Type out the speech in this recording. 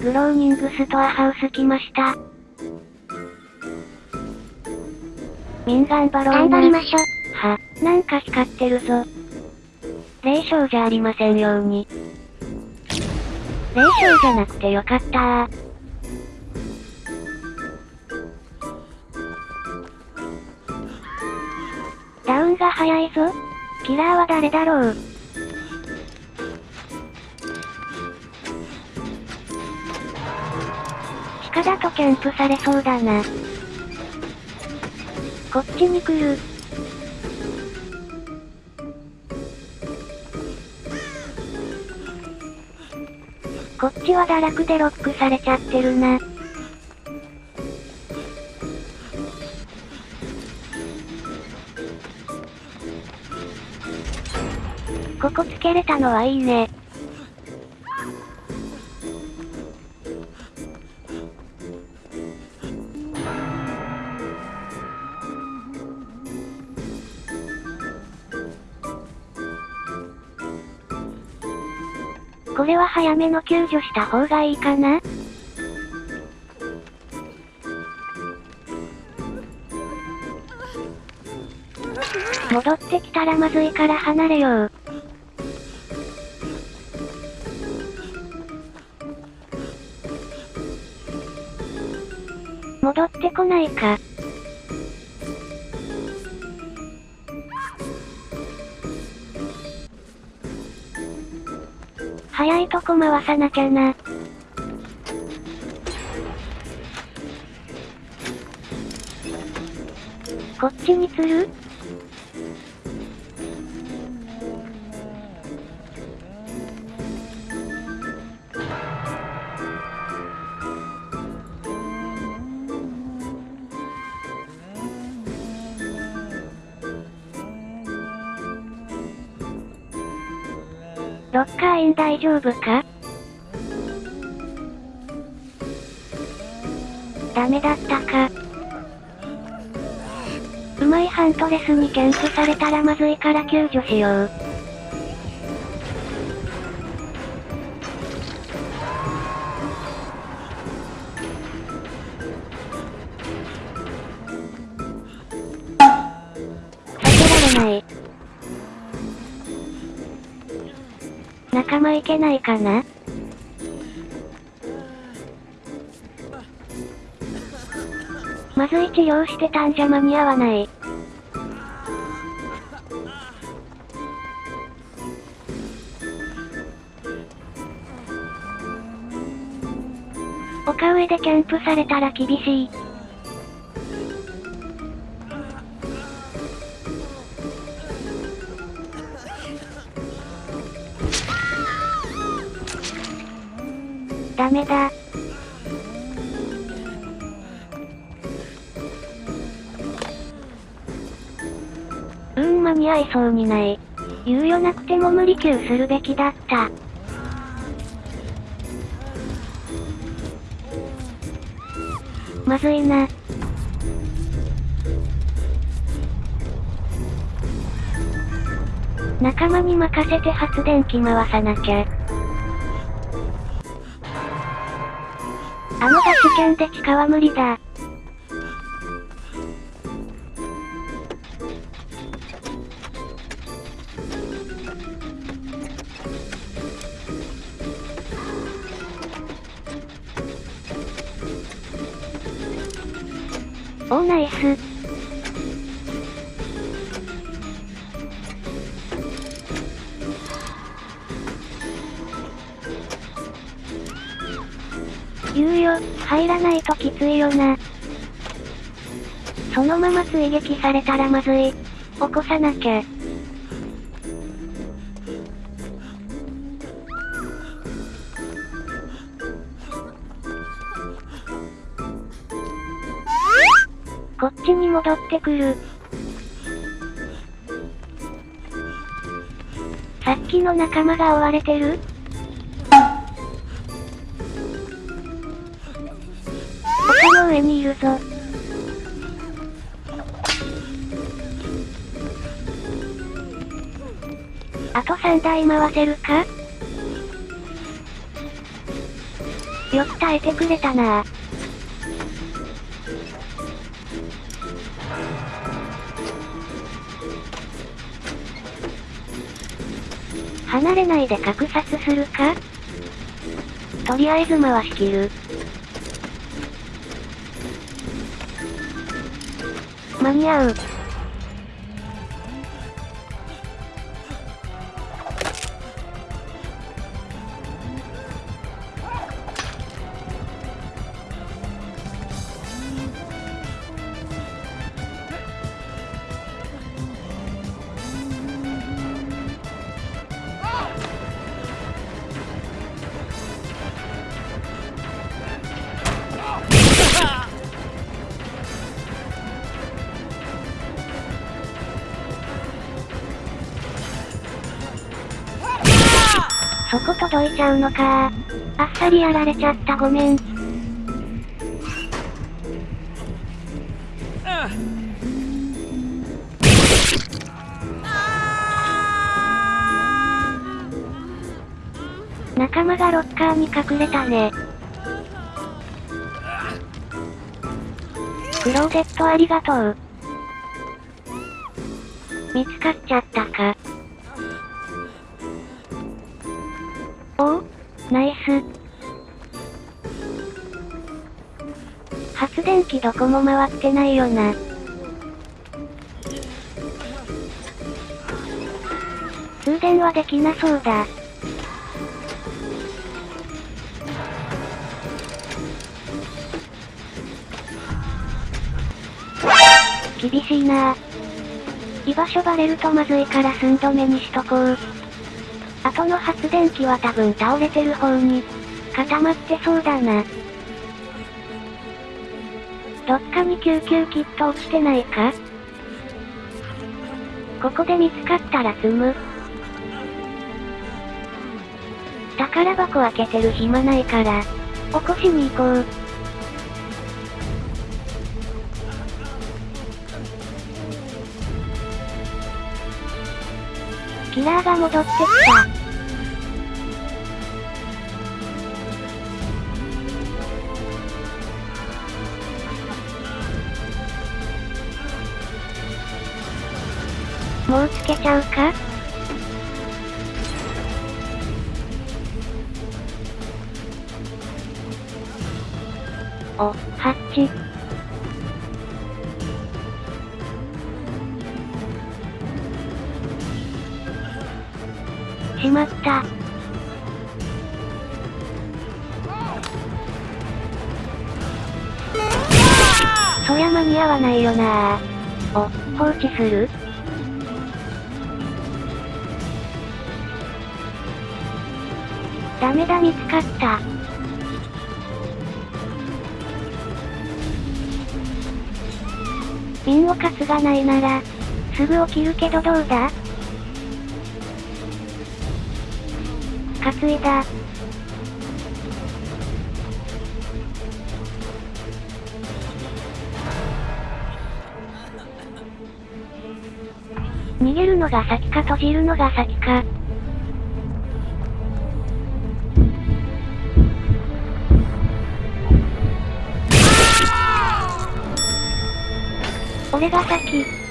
グローニングストアハウス来ました。ミンガンバロー頑張りましょ。は、なんか光ってるぞ。霊障じゃありませんように。霊障じゃなくてよかったー。ダウンが早いぞ。キラーは誰だろうキャンプされそうだな。こっちに来る。こっちは堕落でロックされちゃってるな。ここつけれたのはいいね。これは早めの救助した方がいいかな？戻ってきたらまずいから離れよう。戻ってこないか。早いとこ回さなきゃな。こっちに釣る？ロッカーイン大丈夫か？ダメだったか。うまいハントレスにキャンプされたらまずいから救助しよう。避けられない。仲間いけないかな？まずい治療してたんじゃ間に合わない。丘上でキャンプされたら厳しい。ダメだ。うーん間に合いそうにない。猶予なくても無理救するべきだった。まずいな。仲間に任せて発電機回さなきゃ。あのガスキャンで地下は無理だ。おーナイス。入らないときついよな。そのまま追撃されたらまずい。起こさなきゃ。こっちに戻ってくる。さっきの仲間が追われてる？あと3台回せるか？よく耐えてくれたな。離れないで格殺するか？とりあえず回し切る。間に合う。届いちゃうのかあっさりやられちゃったごめん。仲間がロッカーに隠れたね。クローゼットありがとう。見つかっちゃったか。発電機どこも回ってないよな。通電はできなそうだ。厳しいな居場所バレるとまずいから寸止めにしとこう。後の発電機は多分倒れてる方に、固まってそうだな。どっかに救急キット落ちてないか？ここで見つかったら積む。宝箱開けてる暇ないから、起こしに行こう。キラーが戻ってきた。もうつけちゃうか？お、ハッチ。しまった。そりゃ間に合わないよなお、放置する？ダメだ見つかった。ンを担がないなら、すぐ起きるけどどうだ？担いだ。逃げるのが先か閉じるのが先か。これが先。